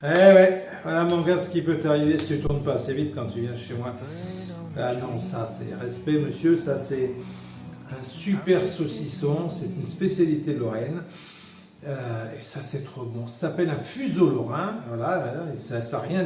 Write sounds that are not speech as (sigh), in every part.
Eh ouais, voilà mon gars, ce qui peut t'arriver si tu tournes pas assez vite quand tu viens chez moi. Ah non, ça c'est respect monsieur, ça c'est un super saucisson, c'est une spécialité lorraine. Euh, et ça c'est trop bon. Ça s'appelle un fuseau lorrain, voilà, ça n'a ça rien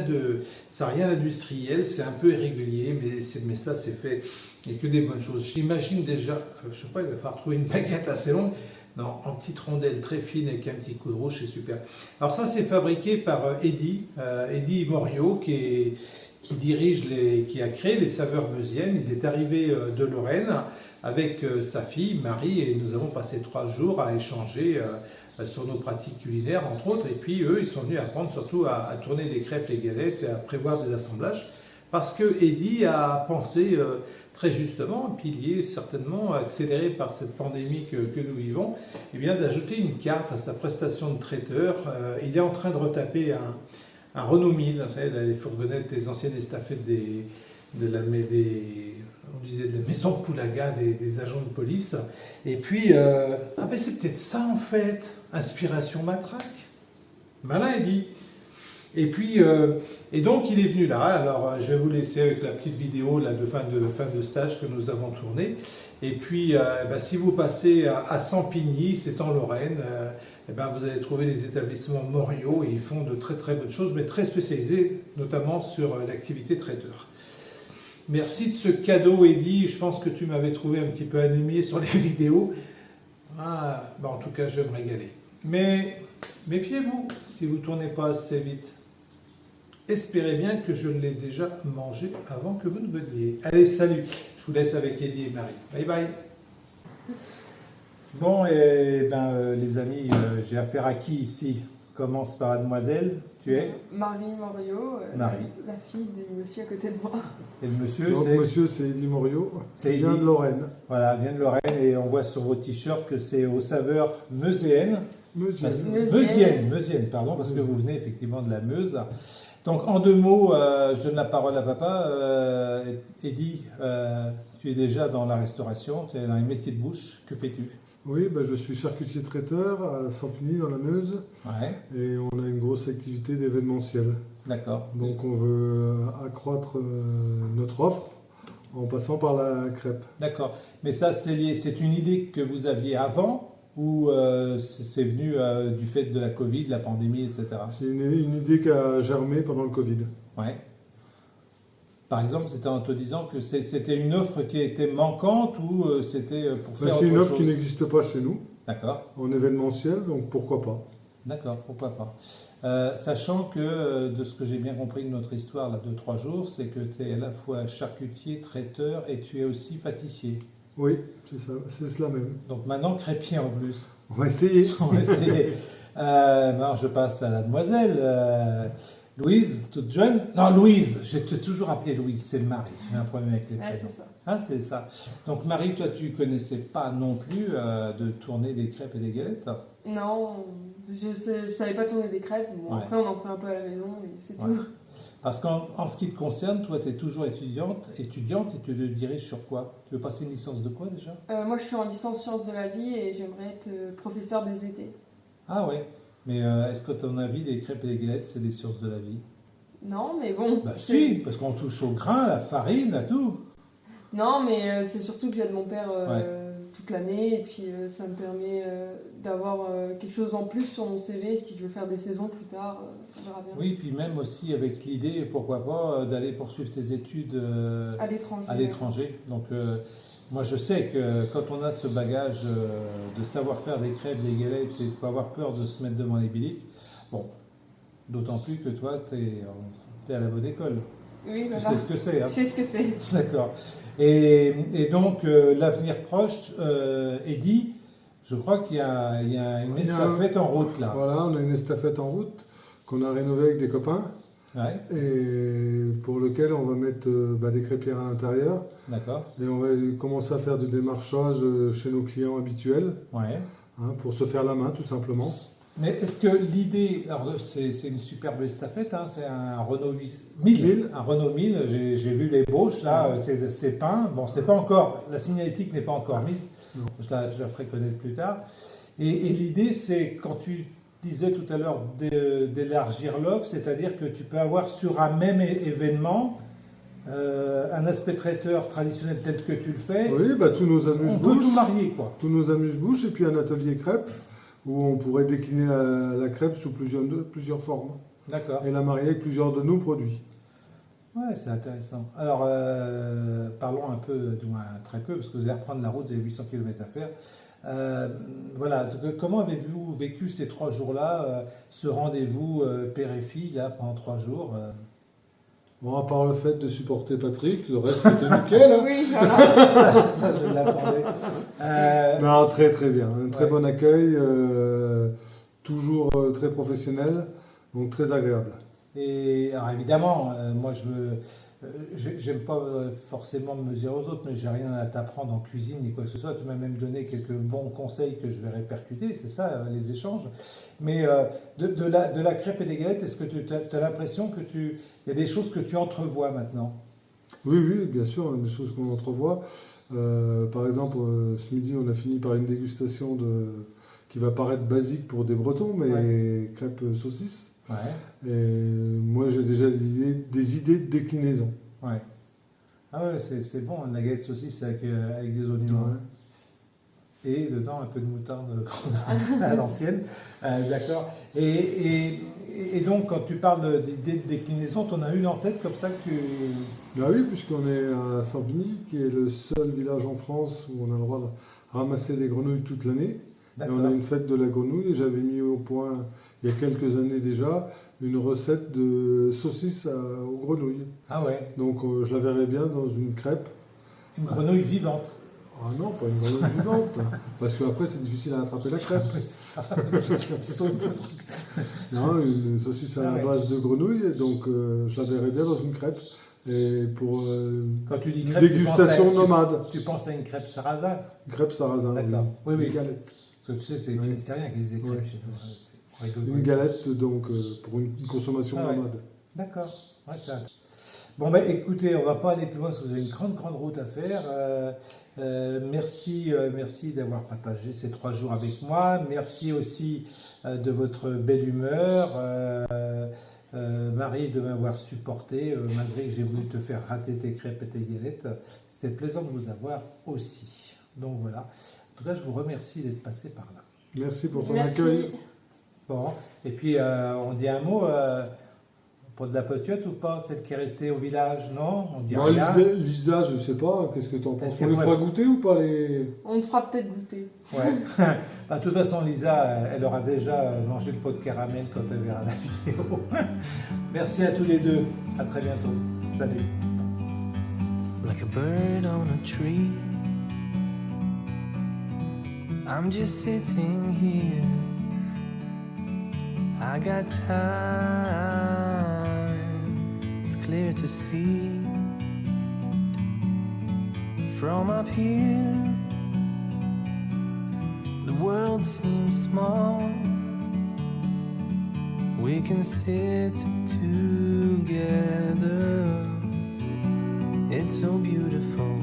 d'industriel, c'est un peu irrégulier, mais, mais ça c'est fait, il n'y a que des bonnes choses. J'imagine déjà, je sais pas, il va falloir trouver une baguette assez longue, non, en petites rondelles très fines avec un petit coup de rouge, c'est super. Alors ça, c'est fabriqué par euh, Eddy, euh, Eddy Morio, qui, dirige les, qui a créé les saveurs meusiennes. Il est arrivé euh, de Lorraine avec sa fille Marie et nous avons passé trois jours à échanger sur nos pratiques culinaires entre autres. Et puis eux, ils sont venus apprendre surtout à, à tourner des crêpes et galettes et à prévoir des assemblages parce que Eddy a pensé très justement, puis il est certainement accéléré par cette pandémie que, nous vivons, et eh bien d'ajouter une carte à sa prestation de traiteur. Euh, il est en train de retaper un, Renault 1000, les fourgonnettes, les anciennes estafettes des, de la, des, de maison Poulaga des, des agents de police. Et puis, euh, ah ben c'est peut-être ça en fait, inspiration matraque. Malin, il dit. Et puis, euh, et donc il est venu là, alors euh, je vais vous laisser avec la petite vidéo là, de, fin de fin de stage que nous avons tourné. Et puis, euh, bah, si vous passez à, Sampigny, c'est en Lorraine, et ben, vous allez trouver les établissements Morio et ils font de très très bonnes choses, mais très spécialisés, notamment sur l'activité traiteur. Merci de ce cadeau, Eddy. Je pense que tu m'avais trouvé un petit peu anémié sur les (laughs) vidéos. Ah, bah, en tout cas, je vais me régaler. Mais méfiez-vous si vous ne tournez pas assez vite. Espérez bien que je l'ai déjà mangé avant que vous ne veniez. Allez, salut Je vous laisse avec Eddie et Marie. Bye bye Bon, et eh ben, euh, les amis, euh, j'ai affaire à qui ici? Commence par mademoiselle, tu es? Marie Morio, euh, Marie. La, fille du monsieur à côté de moi. Et le monsieur, c'est monsieur, c'est Eddie Morio, c'est vient de Lorraine. Voilà, vient de Lorraine, et on voit sur vos t-shirts que c'est aux saveurs meuséennes. Meusienne. Meusienne, pardon, parce que vous venez effectivement de la Meuse. Donc, en deux mots, euh, je donne la parole à papa. Euh, Eddy, euh, tu es déjà dans la restauration, tu es dans les métiers de bouche. Que fais-tu? Oui, ben, je suis charcutier traiteur à Sampigny, dans la Meuse. Ouais. Et on a une grosse activité d'événementiel. D'accord. Donc, on veut accroître notre offre en passant par la crêpe. D'accord. Mais ça, c'est une idée que vous aviez avant ou euh, c'est venu euh, du fait de la Covid, la pandémie, etc. C'est une, idée qui a germé pendant le Covid. Ouais. Par exemple, c'était en te disant que c'était une offre qui était manquante ou euh, c'était pour faire C'est une offre qui n'existe pas chez nous. D'accord. En événementiel, donc pourquoi pas? D'accord, pourquoi pas. sachant que, de ce que j'ai bien compris de notre histoire là, de trois jours, c'est que tu es à la fois charcutier, traiteur et tu es aussi pâtissier. Oui, c'est ça, c'est cela même. Donc maintenant, crépier en plus. On va essayer. (laughs) On va essayer. euh, je passe à la demoiselle. Euh, Louise, toute jeune. Non, Louise, je t'ai toujours appelé Louise, c'est Marie. J'ai un problème avec les prénoms. Ah, c'est ça. Ah, c'est ça. Donc Marie, toi, tu connaissais pas non plus euh, de tourner des crêpes et des galettes? Non, je ne savais pas tourner des crêpes. Après, on en fait un peu à la maison, mais c'est tout. Parce qu'en ce qui te concerne, toi, tu es toujours étudiante, étudiante et tu te diriges sur quoi? Tu veux passer une licence de quoi déjà? Euh, Moi, je suis en licence sciences de la vie et j'aimerais être euh, professeur des UT. Ah ouais Mais euh, est-ce que ton avis, les crêpes et les galettes, c'est des sciences de la vie? Non, mais bon. Bah si, parce qu'on touche au grain, à la farine, à tout. Non, mais c'est surtout que j'aide mon père toute l'année et puis ça me permet d'avoir quelque chose en plus sur mon CV si je veux faire des saisons plus tard. Oui, puis même aussi avec l'idée, pourquoi pas, euh, d'aller poursuivre tes études euh, à l'étranger. À l'étranger. Donc, euh, moi, je sais que quand on a ce bagage de savoir faire des crêpes, des galettes et de pas avoir peur de se mettre devant les biliques, bon, d'autant plus que toi, tu es, à la bonne école. Oui, voilà. Tu sais ce que c'est. Hein. Je sais ce que c'est. D'accord. Et, et, donc, l'avenir proche est dit. Je crois qu'il y, y, a une estafette en route là. Voilà, on a une estafette en route qu'on a rénové avec des copains. Et pour lequel on va mettre euh, bah, des crêpières à l'intérieur. D'accord. Et on va commencer à faire du démarchage euh, chez nos clients habituels. Ouais. Hein, pour se faire la main, tout simplement. Mais est-ce que l'idée, alors c'est une superbe estafette, hein, c'est un Renault 1000, un Renault 1000, j'ai vu les bauches là, c'est peint, bon c'est pas encore, la signalétique n'est pas encore mise, je la, je la, ferai connaître plus tard. Et, et l'idée c'est quand tu disais tout à l'heure d'élargir l'offre, c'est-à-dire que tu peux avoir sur un même événement euh, un aspect traiteur traditionnel tel que tu le fais. Oui, bah, tous nos amuse-bouches. On peut tout marier, quoi. Tous nos amuse-bouches et puis un atelier crêpe où on pourrait décliner la, crêpe sous plusieurs, plusieurs formes. D'accord. Et la marier avec plusieurs de nos produits. Ouais, c'est intéressant. Alors, euh, parlons un peu, du moins très peu, parce que vous allez reprendre la route, vous avez 800 km à faire. Euh, voilà, comment avez-vous vécu ces trois jours-là, ce rendez-vous père et fille, là, pendant trois jours Bon, à part le fait de supporter Patrick, le reste était nickel. Hein. (laughs) oui, voilà. ça, je l'attendais. Euh... Non, très très bien. Un très bon accueil, euh, toujours euh, très professionnel, donc très agréable. Et alors évidemment, euh, moi je veux j'aime pas euh, forcément me mesurer aux autres, mais j'ai rien à t'apprendre en cuisine ni quoi que ce soit. Tu m'as même donné quelques bons conseils que je vais répercuter, c'est ça euh, les échanges. Mais de, la, de la crêpe et des galettes, est-ce que tu as, l'impression que tu. Il y a des choses que tu entrevois maintenant? Oui, oui, bien sûr, des choses qu'on entrevoit. par exemple, ce midi, on a fini par une dégustation de, qui va paraître basique pour des Bretons, mais crêpes saucisses. Ouais. Et moi, j'ai déjà des idées, des idées de déclinaison. Ouais. Ah ouais, c'est bon, la galette saucisse avec, euh, avec des oignons. Et dedans, un peu de moutarde (laughs) à l'ancienne. Euh, d'accord. Et, et, et, donc, quand tu parles d'idées de déclinaison, tu en as une en tête comme ça que tu. Ah oui, puisqu'on est à Sampigny, qui est le seul village en France où on a le droit de ramasser des grenouilles toute l'année on a une fête de la grenouille et j'avais mis au point, il y a quelques années déjà, une recette de saucisse aux grenouilles. Ah ouais Donc euh, je la verrais bien dans une crêpe. Une grenouille vivante ah non, pas une grenouille vivante. (laughs) Parce qu'après, c'est difficile à attraper la crêpe. c'est ça. (laughs) non, une saucisse à la ah base de grenouille, donc euh, je la verrais bien dans une crêpe. Et pour euh, Quand tu dis crêpe, dégustation tu nomade. Tu, penses à une crêpe sarrasin Une crêpe sarrasin, D'accord. Oui, oui. Une galette. Parce que tu sais, c'est les Finistériens qui les écrivent chez nous. Une galette, donc, euh, pour une consommation ah nomade. D'accord. Ouais, ça. Bon, ben écoutez, on va pas aller plus loin parce que vous avez une grande, grande route à faire. Euh, euh, merci merci d'avoir partagé ces trois jours avec moi. Merci aussi de votre belle humeur. Marie, de m'avoir supporté, malgré que j'ai voulu te faire rater tes crêpes et tes galettes. C'était plaisant de vous avoir aussi. Donc voilà. En tout cas, je vous remercie d'être passé par là. Merci pour ton accueil. Bon, et puis euh, on dit un mot euh, pour de la petite ou pas Celle qui est restée au village, non? On dit Lisa, Lisa, je sais pas, qu'est-ce que tu en penses On les fera goûter ou pas les... On te fera peut-être goûter. Ouais. (laughs) Bah, de toute façon, Lisa, elle aura déjà mangé le pot de caramel quand elle verra la vidéo. (laughs) Merci à tous les deux. À très bientôt. Salut. Like a bird on a tree. I'm just sitting here. I got time, it's clear to see. From up here, the world seems small. We can sit together, it's so beautiful.